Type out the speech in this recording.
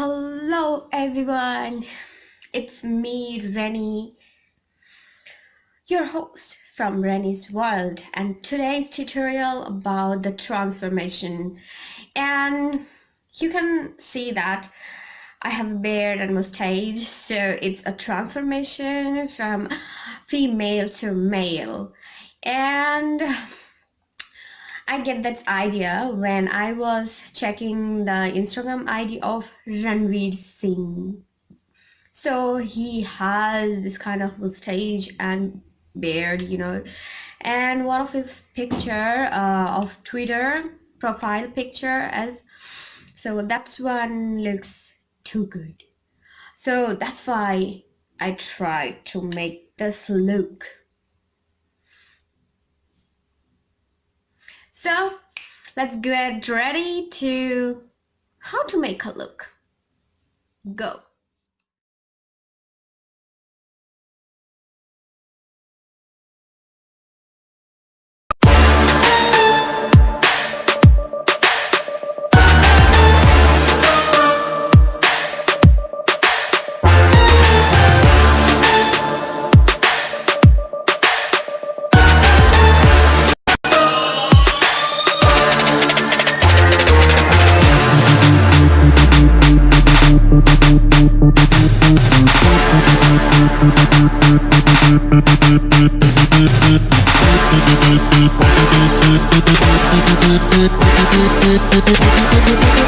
Hello everyone, it's me Rennie, your host from Rennie's World and today's tutorial about the transformation. And you can see that I have a beard and mustache so it's a transformation from female to male. And I get that idea when I was checking the Instagram ID of Ranveer Singh. So he has this kind of mustache and beard, you know, and one of his picture uh, of Twitter profile picture as so that's one looks too good. So that's why I tried to make this look So let's get ready to how to make a look. Go. Thank you.